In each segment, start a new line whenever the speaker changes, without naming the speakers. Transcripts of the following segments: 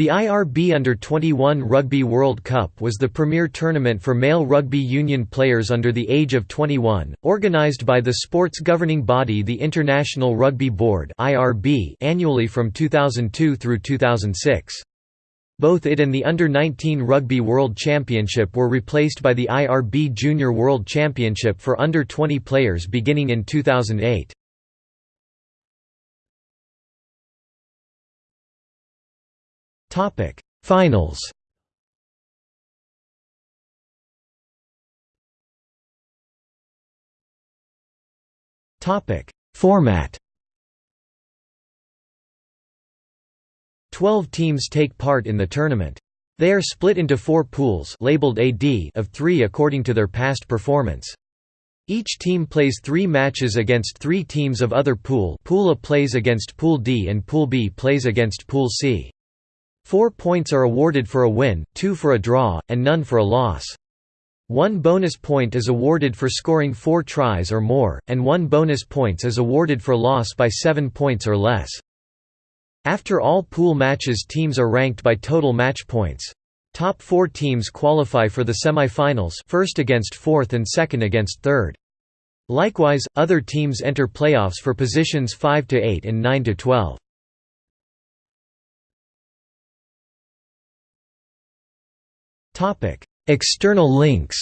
The IRB Under-21 Rugby World Cup was the premier tournament for male rugby union players under the age of 21, organised by the sports governing body the International Rugby Board annually from 2002 through 2006. Both it and the Under-19 Rugby World Championship were replaced by the IRB Junior World Championship for under-20 players beginning in 2008. Topic Finals Topic Format Twelve teams take part in the tournament. They are split into four pools labeled AD of three according to their past performance. Each team plays three matches against three teams of other pool Pool A plays against Pool D and Pool B plays against Pool C. Four points are awarded for a win, two for a draw, and none for a loss. One bonus point is awarded for scoring four tries or more, and one bonus points is awarded for loss by seven points or less. After all pool matches teams are ranked by total match points. Top four teams qualify for the semi-finals first against fourth and second against third. Likewise, other teams enter playoffs for positions 5 to 8 and 9 External links.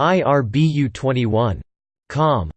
IRBU21. Com